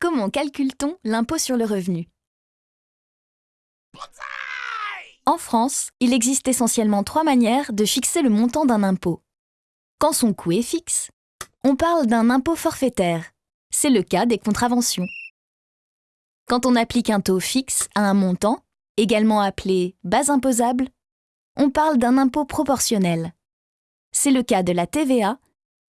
Comment calcule-t-on l'impôt sur le revenu? En France, il existe essentiellement trois manières de fixer le montant d'un impôt. Quand son coût est fixe, on parle d'un impôt forfaitaire. C'est le cas des contraventions. Quand on applique un taux fixe à un montant, également appelé base imposable, on parle d'un impôt proportionnel. C'est le cas de la TVA,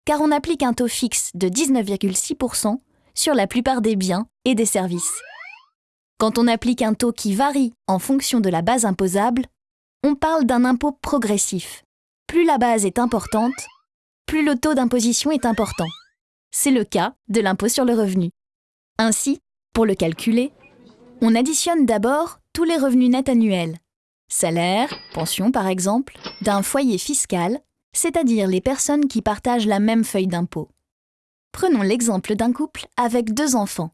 car on applique un taux fixe de 19,6% sur la plupart des biens et des services. Quand on applique un taux qui varie en fonction de la base imposable, on parle d'un impôt progressif. Plus la base est importante, plus le taux d'imposition est important. C'est le cas de l'impôt sur le revenu. Ainsi, pour le calculer, on additionne d'abord tous les revenus nets annuels, salaire, pension par exemple, d'un foyer fiscal, c'est-à-dire les personnes qui partagent la même feuille d'impôt. Prenons l'exemple d'un couple avec deux enfants.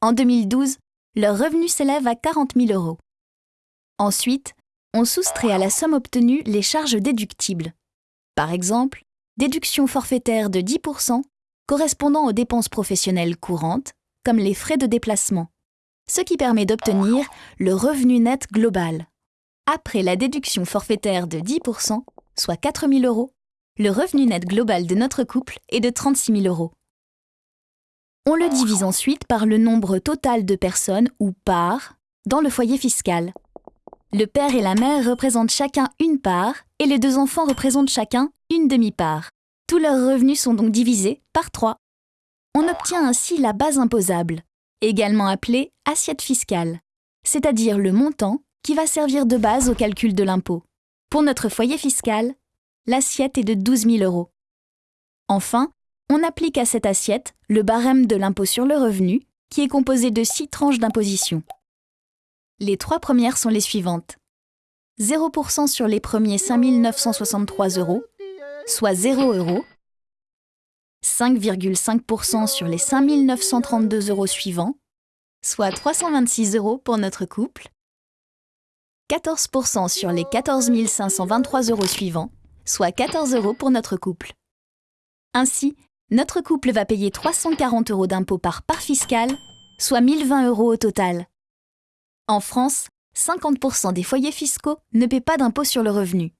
En 2012, leur revenu s'élève à 40 000 euros. Ensuite, on soustrait à la somme obtenue les charges déductibles. Par exemple, déduction forfaitaire de 10% correspondant aux dépenses professionnelles courantes, comme les frais de déplacement, ce qui permet d'obtenir le revenu net global. Après la déduction forfaitaire de 10%, soit 4 000 euros, le revenu net global de notre couple est de 36 000 euros. On le divise ensuite par le nombre total de personnes ou parts dans le foyer fiscal. Le père et la mère représentent chacun une part et les deux enfants représentent chacun une demi-part. Tous leurs revenus sont donc divisés par 3. On obtient ainsi la base imposable, également appelée assiette fiscale, c'est-à-dire le montant qui va servir de base au calcul de l'impôt. Pour notre foyer fiscal, l'assiette est de 12 000 euros. Enfin, on applique à cette assiette le barème de l'impôt sur le revenu, qui est composé de six tranches d'imposition. Les trois premières sont les suivantes. 0% sur les premiers 5 963 euros, soit 0 euros. 5,5% sur les 5 932 euros suivants, soit 326 euros pour notre couple. 14% sur les 14 523 euros suivants, soit 14 euros pour notre couple. Ainsi, notre couple va payer 340 euros d'impôt par part fiscale, soit 1020 euros au total. En France, 50% des foyers fiscaux ne paient pas d'impôt sur le revenu.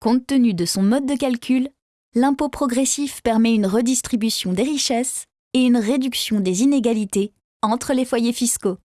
Compte tenu de son mode de calcul, l'impôt progressif permet une redistribution des richesses et une réduction des inégalités entre les foyers fiscaux.